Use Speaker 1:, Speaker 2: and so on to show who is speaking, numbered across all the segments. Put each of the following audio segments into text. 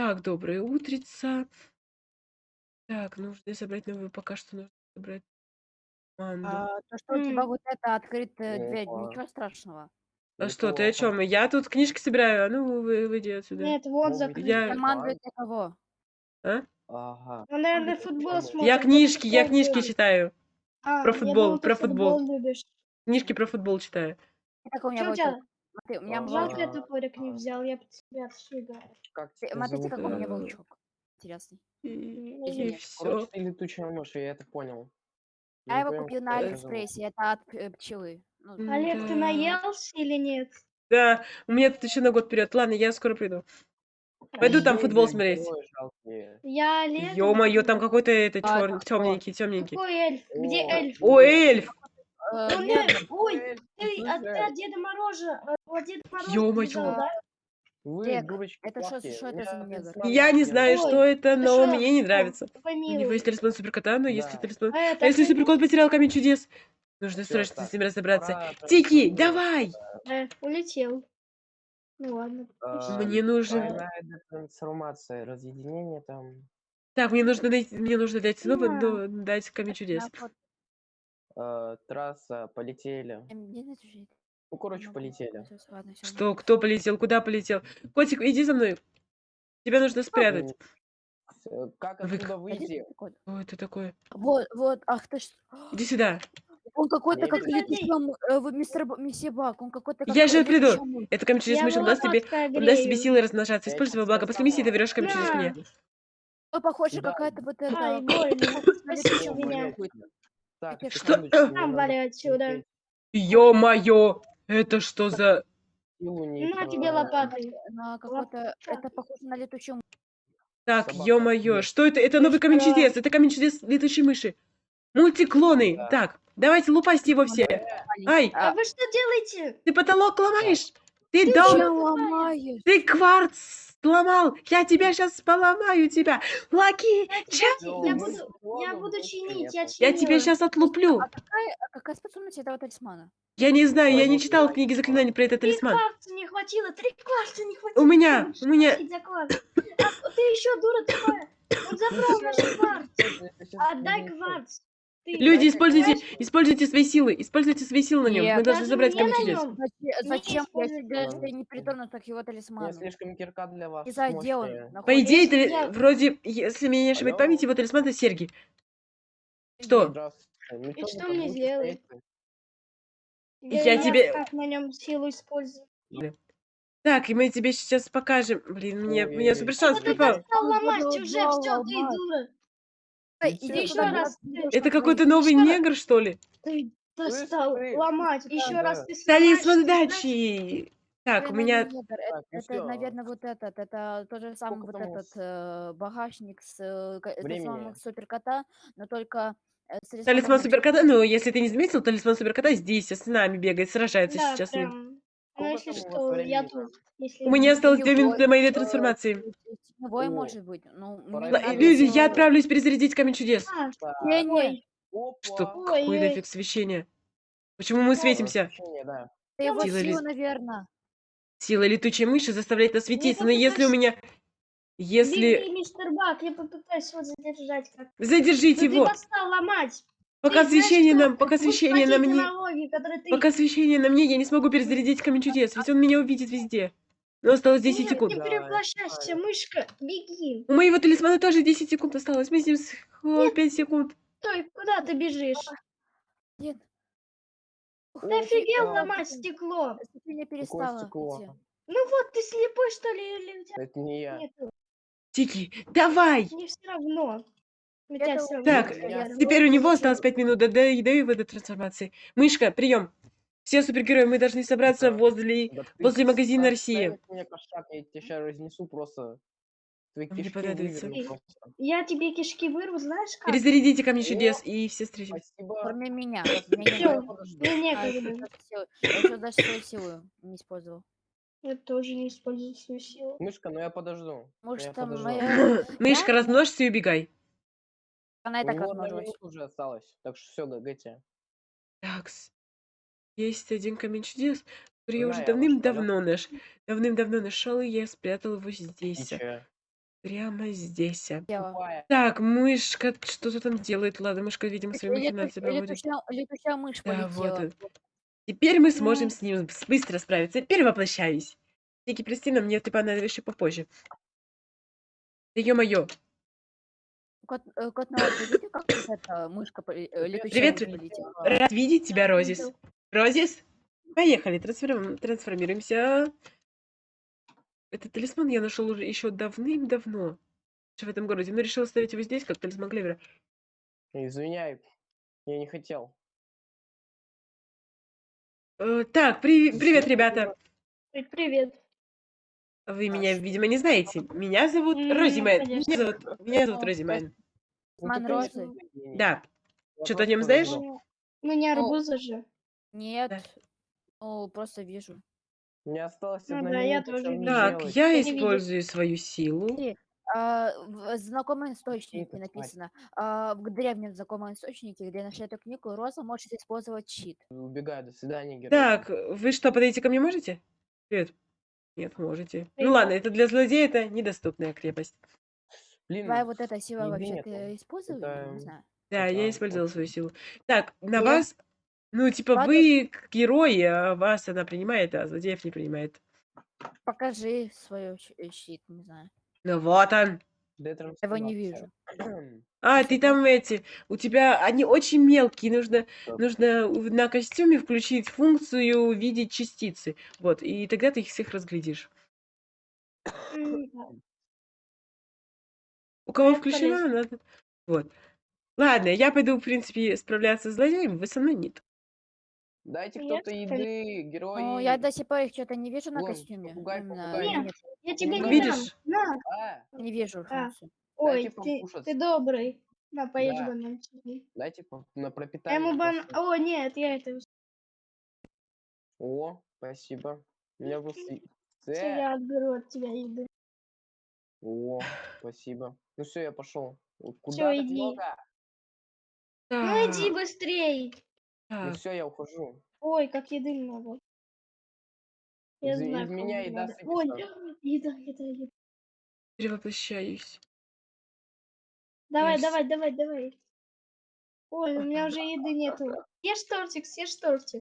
Speaker 1: Так, доброе утрица. Так, нужно собрать новую, пока что нужно собрать команду.
Speaker 2: А, то, что у тебя
Speaker 3: М.
Speaker 2: вот это открытая дверь,
Speaker 4: Опа.
Speaker 2: ничего страшного.
Speaker 1: А что, ты о
Speaker 4: Неплохо.
Speaker 1: чем? Я тут книжки собираю, а ну вы, выйди отсюда.
Speaker 3: Нет, вот
Speaker 4: Ну.
Speaker 1: Я-
Speaker 2: Командует для кого?
Speaker 1: А?
Speaker 4: Ага.
Speaker 3: Он, наверное,
Speaker 4: Ой,
Speaker 3: футбол смотрит.
Speaker 1: Я книжки, я
Speaker 3: футбол
Speaker 1: книжки
Speaker 3: любит.
Speaker 1: читаю.
Speaker 3: А,
Speaker 1: про
Speaker 3: я
Speaker 1: футбол,
Speaker 3: ты
Speaker 1: про футбол.
Speaker 3: любишь.
Speaker 1: Книжки про футбол читаю.
Speaker 2: Так, у меня? Смотри, у меня
Speaker 4: А,
Speaker 3: Жалко, я топорик не взял, я бы тебя отшвыгаю.
Speaker 4: Как тебя
Speaker 2: Смотрите,
Speaker 4: зовут?
Speaker 2: как у меня
Speaker 1: Э,
Speaker 2: волчок. Интересный.
Speaker 1: И,
Speaker 3: нет.
Speaker 4: Короче,
Speaker 1: все.
Speaker 4: ты летучая мышь, я это понял.
Speaker 2: Я
Speaker 4: не
Speaker 2: его
Speaker 4: понял,
Speaker 2: купил
Speaker 4: как
Speaker 2: на
Speaker 4: тебя зовут.
Speaker 2: Алиэкспрессе, это от э, пчелы. Ну,
Speaker 1: М.
Speaker 3: Олег, ты
Speaker 1: Да.
Speaker 3: наелся или нет?
Speaker 1: Да, у меня тут еще на год вперед. Ладно, я скоро приду. Пойду там
Speaker 4: Ой,
Speaker 1: футбол
Speaker 4: блядь,
Speaker 1: смотреть.
Speaker 4: жалкие.
Speaker 3: Я Олег.
Speaker 1: Ё-моё, там какой-то это
Speaker 2: А,
Speaker 1: чёр... темненький, темненький.
Speaker 3: Какой эльф? Где
Speaker 4: О,
Speaker 3: эльф?
Speaker 1: О, эльф!
Speaker 2: Э,
Speaker 3: Он
Speaker 2: нет,
Speaker 3: не- Ой,
Speaker 4: Эй,
Speaker 3: ты от,
Speaker 4: слушай,
Speaker 3: ты от Деда Мороза, э, от Деда Мороза
Speaker 1: Ё-моё.
Speaker 3: бежал, да?
Speaker 4: Вы,
Speaker 2: Дек,
Speaker 4: дурочки
Speaker 2: это
Speaker 4: плохие.
Speaker 2: шо это за негр?
Speaker 1: Я не знаю,
Speaker 3: Ой,
Speaker 1: что это, но
Speaker 3: шо?
Speaker 1: мне не нравится. У него есть талисман суперкота, но если талисман...
Speaker 3: А
Speaker 1: А если суперкот потерял камень чудес? Нужно
Speaker 4: Всё,
Speaker 1: срочно
Speaker 4: так,
Speaker 1: с ним разобраться. Тики, давай!
Speaker 3: Э, улетел. Ну ладно.
Speaker 4: А,
Speaker 1: Мне нужен...
Speaker 4: Трансформация, разъединение там.
Speaker 1: Так, мне нужно найти... Мне нужно дать но- дать камень чудес.
Speaker 4: Э, трасса, полетели. Ну, короче,
Speaker 2: Могу.
Speaker 4: полетели.
Speaker 1: Что? Кто полетел? Куда полетел? Котик, иди за мной. Тебя нужно спрятать.
Speaker 4: Как
Speaker 1: Вы-
Speaker 4: отсюда
Speaker 2: Пойди
Speaker 4: выйти?
Speaker 1: Что это такое?
Speaker 2: Вот, вот, ах ты ж.
Speaker 1: Иди сюда.
Speaker 2: Он какой-то как
Speaker 4: Подожди.
Speaker 2: летучий м- э, вот мистер месье Бак, он какой-то как
Speaker 1: Я же приду. Это камень мышь, он даст тебе... Он даст тебе силы размножаться. Используй его благо. После миссии ты берешь камень
Speaker 3: На.
Speaker 1: мне.
Speaker 2: Ой, похоже, какая-то вот
Speaker 3: Ай,
Speaker 2: это...
Speaker 4: Так,
Speaker 2: Это что?
Speaker 3: Там вали отсюда.
Speaker 1: Ё-моё! Это что за...
Speaker 3: На
Speaker 4: нейтрона.
Speaker 3: тебе лопатой.
Speaker 2: На какой-то... Это похоже на летучую мышь.
Speaker 1: Так, ё-моё, что это? Это новый камень чудес. Это камень чудес летучей мыши. Мультиклоны.
Speaker 4: Да.
Speaker 1: Так, давайте лупасьте его все. Ай,
Speaker 3: А вы что делаете?
Speaker 1: ты потолок ломаешь. Ты
Speaker 2: Ты
Speaker 1: дом... Ты кварц сломал. Я тебя сейчас поломаю тебя. Лаки.
Speaker 4: Всё,
Speaker 3: Я буду- Я буду чинить, я
Speaker 1: Я тебя сейчас отлуплю.
Speaker 2: А какая, а какая способность этого талисмана?
Speaker 1: Я не знаю, я не читал книги заклинаний про этот
Speaker 3: Три
Speaker 1: талисман.
Speaker 3: кварца не хватило, три кварца не хватило.
Speaker 1: У меня, у меня...
Speaker 3: А ты еще дура такая. Он забрал наш кварц.
Speaker 4: Это щас
Speaker 3: Отдай кварц. Ты
Speaker 1: Люди, используйте,
Speaker 3: знаешь,
Speaker 1: используйте свои силы. Используйте свои силы на нем. Мы
Speaker 2: Нет.
Speaker 1: должны
Speaker 3: даже
Speaker 1: забрать камень чудес.
Speaker 2: Зачем, я если не притронусь к его
Speaker 4: У меня
Speaker 2: талисману?
Speaker 4: слишком кирка для вас.
Speaker 2: И за где он.
Speaker 1: По идее,
Speaker 3: я-
Speaker 1: вроде, если меня не ошибает память, его талисман это серьги. Что?
Speaker 3: И что мне сделать?
Speaker 4: стоять-то?
Speaker 1: Я тебе-
Speaker 3: как на нем силу использую.
Speaker 1: Так, и мы тебе сейчас покажем. Блин, мне, мне супер шанс припал.
Speaker 2: продолжал
Speaker 3: уже, все, ты дура.
Speaker 2: Иди
Speaker 3: еще раз
Speaker 1: Это какой-то новый негр, что ли?
Speaker 3: Ты достал
Speaker 4: ты-
Speaker 3: ломать. Еще
Speaker 4: да.
Speaker 3: раз ты
Speaker 1: Талисман
Speaker 3: ты знаешь,
Speaker 1: удачи! Так, у меня...
Speaker 2: Это,
Speaker 4: Так, ну
Speaker 2: это, наверное, вот этот. Это тот же самый вот этот э, багажник с э, суперкота, но только э, с
Speaker 1: Талисман
Speaker 2: талисманом
Speaker 1: суперкота, ну, если ты не заметил, талисман суперкота здесь, с нами бегает, сражается
Speaker 3: Да,
Speaker 1: сейчас. с
Speaker 3: прям. Ну, если что, я тут. Если
Speaker 1: У меня осталось две минуты до моей
Speaker 2: э,
Speaker 1: трансформации.
Speaker 2: Теневой
Speaker 4: О,
Speaker 2: может быть. Ну,
Speaker 1: Люди, я отправлюсь перезарядить камень чудес.
Speaker 3: А,
Speaker 2: Тени.
Speaker 3: ой,
Speaker 1: Что,
Speaker 4: Опа.
Speaker 3: Ой,
Speaker 1: какое
Speaker 3: ой.
Speaker 1: нафиг свечение? Почему мы светимся?
Speaker 4: Да.
Speaker 2: Его
Speaker 1: Сила
Speaker 2: сила,
Speaker 1: ли-
Speaker 2: наверное.
Speaker 1: Сила летучей мыши заставляет нас светиться, но если у меня... Если...
Speaker 3: беги, мистер Бак, я попытаюсь его задержать. Как...
Speaker 1: Задержите
Speaker 3: Ну,
Speaker 1: его!
Speaker 3: ты достал ломать.
Speaker 1: Пока
Speaker 3: Ты знаешь,
Speaker 1: освещение
Speaker 3: что
Speaker 1: нам, пока освещение на мне...
Speaker 3: налоги, ты...
Speaker 1: Пока освещение на мне, я не смогу перезарядить камень чудес, ведь он меня увидит везде. Но осталось 10
Speaker 3: Нет,
Speaker 1: секунд.
Speaker 3: Не
Speaker 4: знаю.
Speaker 3: мышка, беги.
Speaker 1: У моего талисмана тоже 10 секунд осталось. Мы с ним с- о, 5 секунд.
Speaker 3: Стой, куда ты бежишь?
Speaker 2: Нет.
Speaker 3: Ты офигел ломать стекло?
Speaker 2: Освещение
Speaker 4: Какое
Speaker 2: перестало.
Speaker 4: стекло?
Speaker 3: Ну вот, ты слепой, что ли, или у тебя
Speaker 4: Это не я.
Speaker 1: Тики, давай!
Speaker 3: Мне все равно. У
Speaker 2: Это
Speaker 3: равно.
Speaker 1: Так,
Speaker 2: меня
Speaker 1: Теперь у него осталось 5 минут до, до, до его до трансформации. Мышка, прием. Все супергерои, мы должны собраться
Speaker 4: Да.
Speaker 1: возле... Возле магазина
Speaker 4: ставишь мне кошак, я тебя сейчас разнесу просто. Твои
Speaker 1: Мне
Speaker 4: кишки выверну просто.
Speaker 3: Я тебе кишки вырву, знаешь как?
Speaker 1: Перезарядите камни
Speaker 4: О.
Speaker 1: чудес и все встретимся.
Speaker 4: Спасибо.
Speaker 2: Кроме меня.
Speaker 3: Мне
Speaker 2: А,
Speaker 3: некогда.
Speaker 2: силу- Я даже свою силу не использовал.
Speaker 3: Я тоже не использую свою силу.
Speaker 4: Мышка, ну я подожду.
Speaker 2: Может,
Speaker 4: я
Speaker 2: там
Speaker 4: подожду.
Speaker 2: моя...
Speaker 1: Мышка, размножься и убегай.
Speaker 2: Она и так размножилась.
Speaker 4: уже осталось. Так что все, гагайте.
Speaker 1: Такс. Есть один камень чудес, который я уже давным-давно наш... Давным-давно нашел, и я спрятал его здесь. Прямо здесь.
Speaker 2: Дело.
Speaker 4: Тупая.
Speaker 1: Так, мышка что-то там делает. Ладно, мышка, видимо, свои
Speaker 2: Лету-
Speaker 1: махинации проводит.
Speaker 2: Летучая, летучая мышь
Speaker 1: Да, вот
Speaker 2: полетела.
Speaker 1: он. Теперь мы сможем
Speaker 3: Ну.
Speaker 1: с ним с- быстро справиться. Перевоплощаюсь. Тики, прости, но мне ты понадобишься еще попозже. Да ё-моё.
Speaker 2: Кот, э, кот вы видите, как вот эта мышка, поле- э, летучая
Speaker 1: Привет,
Speaker 2: мышь полетела?
Speaker 1: Рад видеть тебя,
Speaker 3: Да,
Speaker 1: Розис.
Speaker 3: видел.
Speaker 1: Розис, поехали, трансформ- трансформируемся. Этот талисман я нашел уже еще давным-давно. В этом городе, но решил оставить его здесь, как талисман Клевера.
Speaker 4: Извиняй. Я не хотел.
Speaker 1: Э, так, при- привет, ребята.
Speaker 3: Ой, Привет.
Speaker 1: Вы меня, видимо, не знаете. Меня зовут
Speaker 3: М,
Speaker 1: Рози Мэн.
Speaker 3: конечно.
Speaker 1: Меня зовут, меня зовут
Speaker 2: Ну,
Speaker 1: Рози Мэн.
Speaker 4: Ну,
Speaker 2: Ман
Speaker 4: ты
Speaker 2: Розы.
Speaker 4: гений.
Speaker 1: Да.
Speaker 4: Я
Speaker 1: Что-то о
Speaker 4: просто
Speaker 1: нем знаешь?
Speaker 3: Мы не
Speaker 2: Ну,
Speaker 3: арбузы же.
Speaker 2: Нет,
Speaker 1: Да.
Speaker 2: ну, просто вижу.
Speaker 4: Мне осталось
Speaker 3: Ну
Speaker 4: одна
Speaker 3: да, я
Speaker 4: минута,
Speaker 3: тоже
Speaker 4: что мне
Speaker 3: вижу.
Speaker 1: Так,
Speaker 4: делать?
Speaker 1: я
Speaker 3: не
Speaker 1: использую свою силу.
Speaker 2: Смотри, а, в знакомом источнике написано, а, в древнем знакомом источнике, где нашли эту книгу, Роза может использовать щит.
Speaker 4: Убегаю, до свидания, герой.
Speaker 1: Так, вы что, подойти ко мне можете? Привет. Нет, можете. Ну
Speaker 3: Привет.
Speaker 1: ладно, это для злодея это недоступная крепость.
Speaker 4: Блин,
Speaker 2: Твоя вот эта сила вообще
Speaker 4: нету.
Speaker 2: ты использовала?
Speaker 4: Это-
Speaker 2: не знаю.
Speaker 1: Да, я использовала
Speaker 4: очень-
Speaker 1: свою силу. Так, на
Speaker 2: Нет.
Speaker 1: вас, ну, типа,
Speaker 2: Ладно.
Speaker 1: вы к- герои, а вас она принимает, а злодеев не принимает.
Speaker 2: Покажи свой щ- э, щит, не знаю.
Speaker 1: Ну вот он.
Speaker 2: Его не вижу.
Speaker 1: А,
Speaker 2: Ты
Speaker 1: там эти, у тебя, они очень мелкие, нужно,
Speaker 4: Так.
Speaker 1: нужно у- на костюме включить функцию видеть частицы. Вот, и тогда ты их всех разглядишь. У кого
Speaker 3: Это
Speaker 1: включена, надо... Вот. Ладно, я пойду, в принципе, справляться с злодеем, вы со мной нет.
Speaker 4: Дайте
Speaker 3: Я
Speaker 4: кто-то еды, герои.
Speaker 2: Ну, я до сих пор их что-то не вижу на
Speaker 4: Вон,
Speaker 2: костюме.
Speaker 4: попугай, попугай.
Speaker 3: Нет.
Speaker 2: нет,
Speaker 3: Я тебе
Speaker 4: Ну,
Speaker 3: не
Speaker 1: видишь?
Speaker 3: На.
Speaker 4: А,
Speaker 2: не вижу
Speaker 3: А. Ой, ты, ты добрый. На, поешь
Speaker 4: Да.
Speaker 3: банан.
Speaker 4: дайте на
Speaker 3: Я
Speaker 4: пропитание.
Speaker 3: ему бан... О, нет, я это...
Speaker 4: О, спасибо.
Speaker 3: Всё,
Speaker 4: Э,
Speaker 3: Я отберу от тебя еды.
Speaker 4: О, спасибо. Ну все, я пошел. Куда так
Speaker 3: иди.
Speaker 4: много?
Speaker 3: Ну иди быстрей.
Speaker 4: Ну все, я ухожу.
Speaker 3: Ой, как еды много. Я
Speaker 4: Из-
Speaker 3: знаю,
Speaker 4: из меня еда
Speaker 3: надо. Ой,
Speaker 4: сыпется.
Speaker 3: еда, еда, еда.
Speaker 1: перевоплощаюсь.
Speaker 3: Давай,
Speaker 1: Есть.
Speaker 3: давай, давай, давай. Ой, у меня уже еды нету. Съешь тортик, съешь тортик.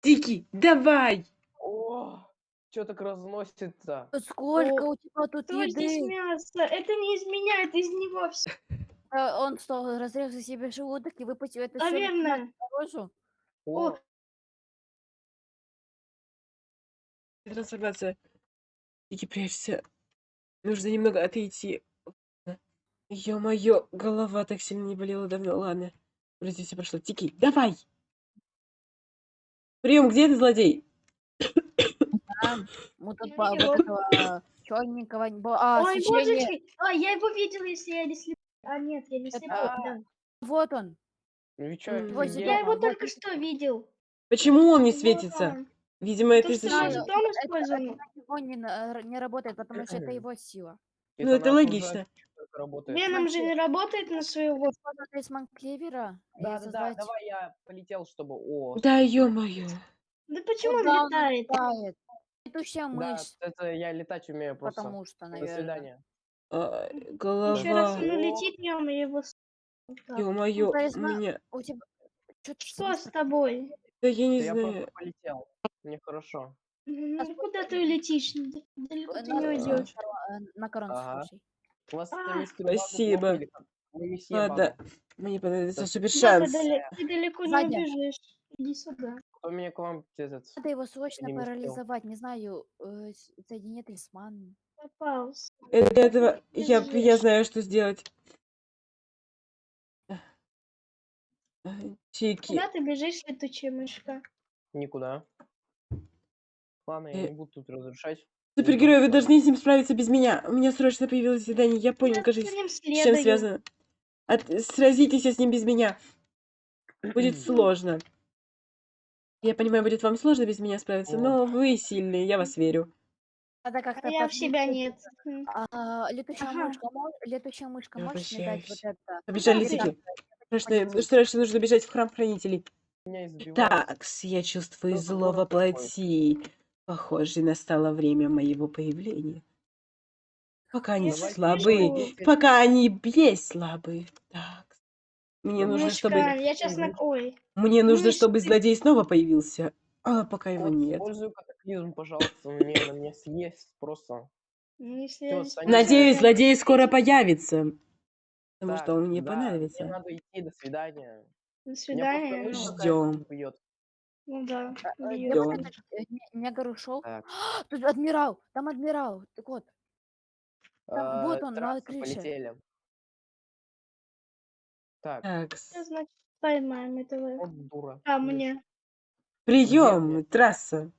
Speaker 1: Тики, давай!
Speaker 4: О, что так разносится?
Speaker 2: Сколько
Speaker 3: О,
Speaker 2: у тебя тут
Speaker 3: Что здесь
Speaker 2: еды?
Speaker 3: мясо? Это не из меня, это из него все.
Speaker 2: Э, Он что, разрезал себе желудок и выпустил это всё
Speaker 3: Наверное.
Speaker 2: наружу?
Speaker 4: О,
Speaker 1: Трансформация. Тики, прячься. Нужно немного отойти. Ё-моё, голова так сильно не болела давно. Ладно, вроде все прошло. Тики, давай! Прием, где ты, злодей?
Speaker 2: Да, мы тут по- вот этого черненького... не было. А,
Speaker 3: Ой,
Speaker 2: освещение.
Speaker 3: божечки. А, я его видела, если я не слепой. А, нет, я не
Speaker 2: Это-
Speaker 3: слепой, да.
Speaker 2: Вот он.
Speaker 4: ну и чё,
Speaker 1: М,
Speaker 4: это
Speaker 3: Я его только что видел.
Speaker 1: Почему он не
Speaker 3: Вот
Speaker 1: светится?
Speaker 3: он.
Speaker 1: Видимо, это
Speaker 3: То,
Speaker 1: из-за
Speaker 3: что
Speaker 2: знаю. Это-
Speaker 3: использован.
Speaker 2: Него не, на- не работает, потому что это его сила.
Speaker 1: Ну, это
Speaker 4: на
Speaker 1: логично.
Speaker 4: только работает.
Speaker 3: Веном же не работает на своего.
Speaker 2: Использовал талисман Клевера. и
Speaker 4: Да, да, да,
Speaker 2: создать-
Speaker 4: давай я полетел, чтобы... О,
Speaker 1: Да ё-моё.
Speaker 3: Да почему он
Speaker 2: он
Speaker 3: летает?
Speaker 2: летает? Летучая
Speaker 4: да,
Speaker 2: мышь,
Speaker 4: это я летать умею просто.
Speaker 2: потому что,
Speaker 4: До
Speaker 2: наверное.
Speaker 4: свидания.
Speaker 1: А,
Speaker 3: Еще раз
Speaker 1: голова.
Speaker 3: он улетит, я его... Так,
Speaker 1: Ё-моё, у
Speaker 2: талисман-
Speaker 1: меня...
Speaker 2: У тебя... Чё ты
Speaker 3: Что с тобой?
Speaker 1: Да я не
Speaker 4: Да я
Speaker 1: знаю.
Speaker 4: просто полетел. Мне хорошо.
Speaker 3: Ну, куда ты улетишь? Далеко ты не
Speaker 2: на,
Speaker 3: уйдешь.
Speaker 2: на корон
Speaker 4: Ага. У вас
Speaker 3: А,
Speaker 1: спасибо.
Speaker 4: месье
Speaker 1: Ладно,
Speaker 4: Бабл.
Speaker 1: мне понадобится супер шанс.
Speaker 3: ты далеко не убежишь. Иди сюда.
Speaker 4: Кто меня к вам этот...
Speaker 2: Надо его срочно парализовать, не знаю, э, с- соедини талисман.
Speaker 3: Попался.
Speaker 1: Для этого я, я знаю, что сделать. Чики,
Speaker 3: Куда ты бежишь, летучая мышка?
Speaker 4: Никуда. Ладно, я
Speaker 1: Э,
Speaker 4: не буду тут разрушать.
Speaker 1: супергерои, вы должны с ним справиться без меня. У меня срочно появилось задание. Я понял,
Speaker 3: Я
Speaker 1: кажется, с чем связано. От... Сразитесь с ним без меня. Будет сложно. Я понимаю, будет вам сложно без меня справиться,
Speaker 4: О.
Speaker 1: но вы сильные, я вас верю.
Speaker 2: Надо как-то
Speaker 3: А я в себя нет.
Speaker 2: А, летучая
Speaker 3: Ага.
Speaker 2: мышка, летучая мышка,
Speaker 1: Я
Speaker 2: можешь мне дать вот это?
Speaker 1: Побежали,
Speaker 3: ты?
Speaker 1: Тики. Срочно, срочно нужно бежать в храм хранителей. Так, я чувствую
Speaker 4: Что
Speaker 1: зло во плоти. Похоже, настало время моего появления. Пока они слабые.
Speaker 4: еще-
Speaker 1: Пока они есть слабые. Так. Мне нужно,
Speaker 3: Мышка,
Speaker 1: чтобы...
Speaker 3: я сейчас на... Ой,
Speaker 1: Мне нужно,
Speaker 3: Мышь,
Speaker 1: чтобы
Speaker 3: ты-
Speaker 1: злодей снова появился. А пока его
Speaker 4: Вот,
Speaker 1: нет.
Speaker 4: Используй катаклизм, пожалуйста, меня, на меня съесть просто.
Speaker 3: ну, если.
Speaker 4: Саня,
Speaker 1: Надеюсь,
Speaker 3: я-
Speaker 1: злодей скоро появится. Потому
Speaker 4: Так,
Speaker 1: что он мне
Speaker 4: да. Мне надо идти, до свидания.
Speaker 3: До
Speaker 4: Меня
Speaker 3: свидания.
Speaker 4: мышь
Speaker 3: ну,
Speaker 4: какая-то.
Speaker 3: Ну да.
Speaker 2: А,
Speaker 3: бьёт.
Speaker 1: Ждём.
Speaker 2: Это, э, не- Негр ушел.
Speaker 4: Так,
Speaker 2: Тут адмирал. Там адмирал. Так вот. Там, вот
Speaker 4: э,
Speaker 2: он, на
Speaker 4: трасса,
Speaker 2: крыше.
Speaker 4: полетели. Так,
Speaker 1: Так.
Speaker 3: Что значит поймаем этого?
Speaker 4: вот дура.
Speaker 3: А,
Speaker 4: мышь.
Speaker 3: мне.
Speaker 1: Прием, трасса.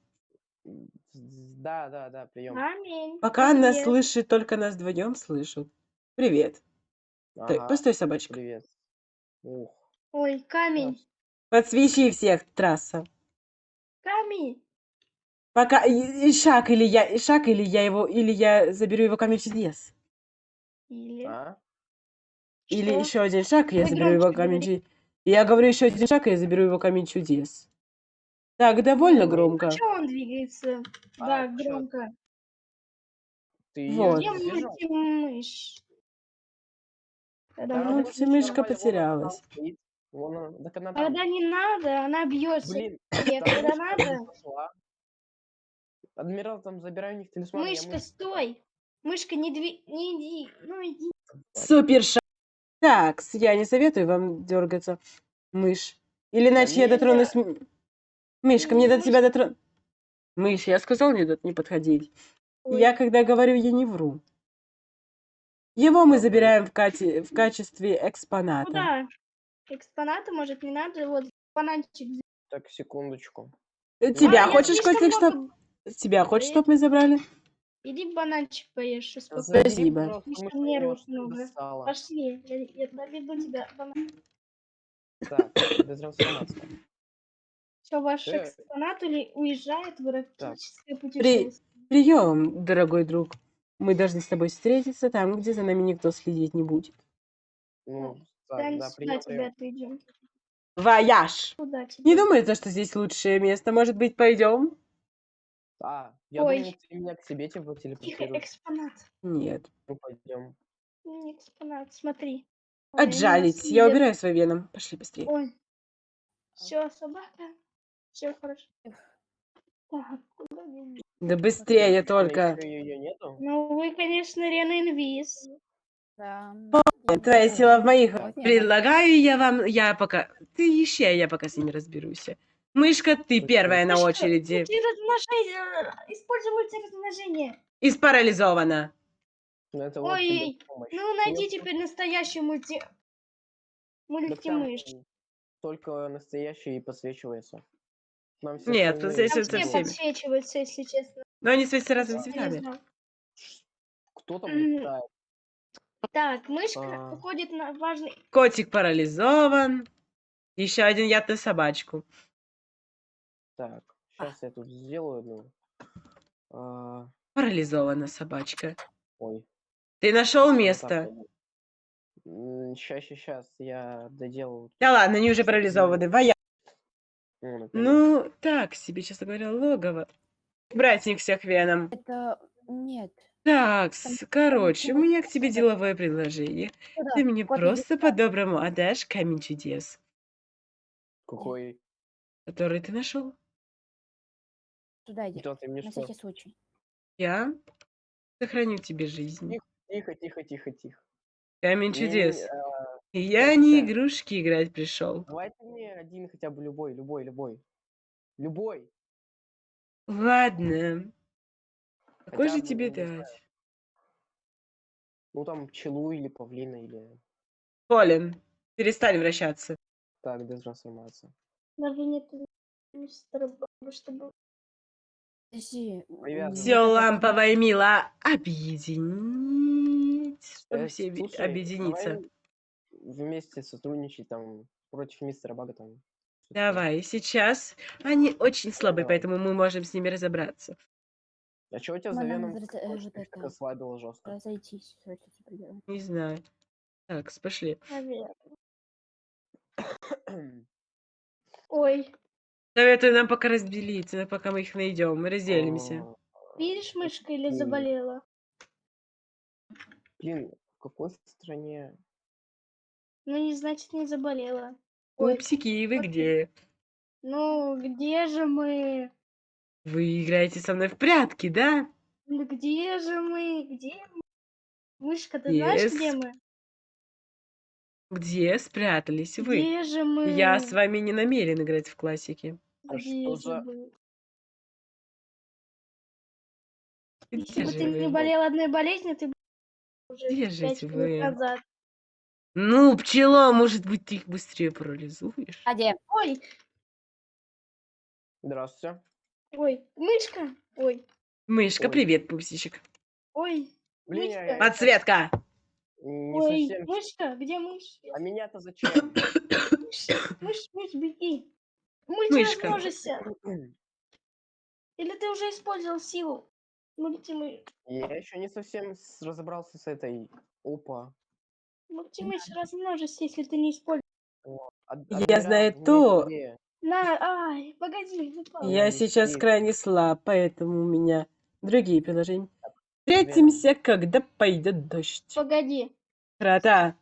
Speaker 4: Да, да, да, прием.
Speaker 3: Аминь.
Speaker 1: Пока нас
Speaker 3: Привет.
Speaker 1: слышит, только нас вдвоем слышат. Привет. Стой,
Speaker 4: Ага,
Speaker 1: постой, собачка.
Speaker 4: привет. Ух.
Speaker 3: Ой, камень.
Speaker 1: Подсвечи всех, трасса.
Speaker 3: Камень.
Speaker 1: Пока и, и шаг или я, и шаг или я его, или я заберу его камень чудес.
Speaker 3: Или...
Speaker 4: А?
Speaker 1: Или
Speaker 3: Что?
Speaker 1: еще один шаг, и я
Speaker 3: Вы
Speaker 1: заберу его
Speaker 3: громче
Speaker 1: камень чудес. Я говорю еще один шаг, и я заберу его камень чудес. Так, довольно
Speaker 4: Ой,
Speaker 1: громко.
Speaker 3: А чё он двигается?
Speaker 4: А,
Speaker 3: да,
Speaker 4: чё?
Speaker 3: громко.
Speaker 4: Ты её
Speaker 1: Вот.
Speaker 3: Где
Speaker 4: не?
Speaker 3: Когда
Speaker 4: Да,
Speaker 1: вот
Speaker 4: мультимышь
Speaker 1: мышка
Speaker 4: нормально, вон она там
Speaker 1: потерялась.
Speaker 4: стоит. Вон она, так она там.
Speaker 3: когда не надо, она бьется.
Speaker 4: Блин,
Speaker 3: Нет,
Speaker 4: там
Speaker 3: когда
Speaker 4: мышка
Speaker 3: надо.
Speaker 4: пошла. Адмирал, там забирай у них талисман. я
Speaker 3: Мышка,
Speaker 4: мышку
Speaker 3: стой. Мышка, не дви... Не иди. Ну иди.
Speaker 1: Супер шаг. Так, с- я не советую вам дергаться, мышь. Или иначе я
Speaker 4: не,
Speaker 1: дотронусь... м- Мышка, мне до тебя дотронусь. Мышь, я сказал не, до- не подходить.
Speaker 3: Ой.
Speaker 1: Я когда говорю, я не вру. Его мы забираем в, кате- в качестве экспоната.
Speaker 3: Куда? Экспонаты, может, не надо? Вот бананчик. взять.
Speaker 4: Так, секундочку.
Speaker 1: Э, Тебя
Speaker 3: А,
Speaker 1: хочешь, Котик, чтоб...
Speaker 3: много-
Speaker 1: Тебя хочешь, чтоб мы забрали?
Speaker 3: Иди бананчик поешь. успокойся.
Speaker 1: Спасибо.
Speaker 4: я
Speaker 3: нервов много. Пошли. Я, я доведу тебя.
Speaker 4: Так, детрансформация.
Speaker 3: Все, ваш
Speaker 4: Э.
Speaker 3: экспонат или уезжает в эротическое
Speaker 1: При...
Speaker 3: путешествие.
Speaker 1: Прием, дорогой друг. Мы должны с тобой встретиться там, где за нами никто следить не будет.
Speaker 4: Ну,
Speaker 3: Да,
Speaker 4: так,
Speaker 3: не
Speaker 4: да,
Speaker 3: сюда
Speaker 4: прием,
Speaker 3: тебя
Speaker 4: прием.
Speaker 3: отведем.
Speaker 1: Вояж!
Speaker 3: Куда тебя?
Speaker 1: Не думаю, то, что здесь лучшее место. Может быть, пойдем?
Speaker 4: А, я
Speaker 3: Ой.
Speaker 4: думал, ты меня к себе типа
Speaker 3: Тихо,
Speaker 4: телепортируешь.
Speaker 3: экспонат.
Speaker 1: Нет.
Speaker 4: Ну, пойдем.
Speaker 3: Не экспонат, смотри. Ой, они нас
Speaker 1: Отжалить. Я убираю свой веном. Пошли быстрее.
Speaker 3: Ой. Все, собака. Все хорошо. Так, куда мне?
Speaker 1: Да быстрее только.
Speaker 4: Ее нету?
Speaker 3: Ну, вы, конечно, Рена Инвиз.
Speaker 2: Да.
Speaker 1: Твоя сила в моих.
Speaker 2: Вот.
Speaker 1: Предлагаю я вам... Я пока... Ты ищи, я пока с ними разберусь. Мышка, ты первая на
Speaker 3: Мышка,
Speaker 1: очереди.
Speaker 3: Мультиразмножение. Используй мультиразмножение.
Speaker 1: И спарализована.
Speaker 4: Ну, это
Speaker 3: Ой. Ну, найди
Speaker 4: Нет,
Speaker 3: теперь настоящую мульти... Мультимышь.
Speaker 4: Только настоящий и подсвечивается. Нам все
Speaker 1: Нет,
Speaker 4: остальные
Speaker 1: здесь
Speaker 3: Там
Speaker 1: это
Speaker 3: все
Speaker 1: всеми.
Speaker 3: подсвечиваются, если честно.
Speaker 1: Но они светятся разными цветами.
Speaker 4: Кто там
Speaker 3: Мгм.
Speaker 4: летает?
Speaker 3: Так, мышка
Speaker 4: А.
Speaker 3: уходит на важный...
Speaker 1: Котик парализован. Еще один яд на собачку.
Speaker 4: Так, сейчас я тут сделаю одну. А,
Speaker 1: Парализована собачка.
Speaker 4: ой.
Speaker 1: Ты нашел место?
Speaker 4: Сейчас, сейчас, сейчас, я доделаю.
Speaker 1: Да ладно, они уже парализованы. Воя.
Speaker 4: Ну.
Speaker 1: Ну, так себе, честно говоря, логово. Братник всех веном.
Speaker 2: Это... Нет.
Speaker 1: Так, короче, у меня к тебе деловое предложение.
Speaker 2: Куда?
Speaker 1: Ты мне просто по-доброму отдашь камень чудес,
Speaker 4: Какой?
Speaker 1: который ты нашел.
Speaker 2: Туда иди.
Speaker 4: Ты мне
Speaker 2: На
Speaker 4: что?
Speaker 2: всякий случай.
Speaker 1: Я сохраню тебе жизнь.
Speaker 4: Тихо, тихо, тихо, тихо, тихо.
Speaker 1: Камень
Speaker 4: Не, не,
Speaker 1: чудес.
Speaker 4: а,
Speaker 1: я не игрушки играть пришел.
Speaker 4: Давайте мне один хотя бы любой, любой, любой. Любой.
Speaker 1: Ладно. Какой
Speaker 4: Хотя
Speaker 1: же
Speaker 4: бы,
Speaker 1: тебе
Speaker 4: ну, не знаю.
Speaker 1: дать?
Speaker 4: Ну там пчелу или павлина или...
Speaker 1: Колин, перестань вращаться.
Speaker 4: Так, детрансформация.
Speaker 3: Даже нет мистера Баба, чтобы...
Speaker 2: Подожди.
Speaker 4: Привязан.
Speaker 1: Все ламповое мило объединить, чтобы
Speaker 4: Э,
Speaker 1: все
Speaker 4: слушай,
Speaker 1: объединиться.
Speaker 4: давай вместе сотрудничать там против мистера Бага там.
Speaker 1: Давай, сейчас. Они очень слабые,
Speaker 4: Давай.
Speaker 1: поэтому мы можем с ними разобраться.
Speaker 4: А что у тебя за веном
Speaker 2: э,
Speaker 4: слайдало жестко?
Speaker 2: Разойтись.
Speaker 1: Не знаю. Так, пошли.
Speaker 3: Ой,
Speaker 1: Советую нам пока разделиться, пока мы их найдем. Мы разделимся.
Speaker 4: А,
Speaker 3: видишь, мышка или заболела?
Speaker 4: Блин, в какой стране?
Speaker 3: Ну, не значит, не заболела. Ой,
Speaker 1: Пупсики, вы где?
Speaker 3: ну, где же мы?
Speaker 1: Вы играете со мной в прятки, да?
Speaker 3: Ну, где же мы? Где мы? Мышка, ты знаешь, где мы?
Speaker 1: Где спрятались вы?
Speaker 3: Где же мы?
Speaker 1: Я с вами не намерен играть в классики.
Speaker 4: А
Speaker 3: Где
Speaker 4: что
Speaker 3: же
Speaker 4: за-
Speaker 3: мы?
Speaker 1: Где
Speaker 3: Если бы
Speaker 1: же
Speaker 3: ты не
Speaker 1: вы?
Speaker 3: болел одной болезнью, ты бы уже
Speaker 1: Где
Speaker 3: пять
Speaker 1: же
Speaker 3: минут
Speaker 1: вы?
Speaker 3: назад.
Speaker 1: Ну, пчела, может быть, ты их быстрее парализуешь?
Speaker 2: А где?
Speaker 3: Ой,
Speaker 4: Здравствуйте.
Speaker 3: ой, мышка, ой,
Speaker 1: Мышка,
Speaker 4: Ой.
Speaker 1: привет, пупсичек.
Speaker 3: ой,
Speaker 4: Блин,
Speaker 3: Мышка.
Speaker 1: Подсветка!
Speaker 4: не
Speaker 3: ой,
Speaker 4: совсем...
Speaker 3: мышка, где мышь?
Speaker 4: А меня-то зачем?
Speaker 3: Мышь, мышь, мышь, беги.
Speaker 1: Мышка.
Speaker 3: Мультиразмножься. Или ты уже использовал силу? Мультимыш,
Speaker 4: Я еще не совсем с- разобрался с этой... Опа.
Speaker 3: Мультимыш, размножься, если ты не использовал.
Speaker 4: Ад-
Speaker 1: Я знаю то.
Speaker 3: На, ай, погоди, выпал.
Speaker 1: Я сейчас крайне слаб, поэтому у меня другие приложения. Встретимся, когда пойдет дождь.
Speaker 3: Погоди.
Speaker 1: Крота,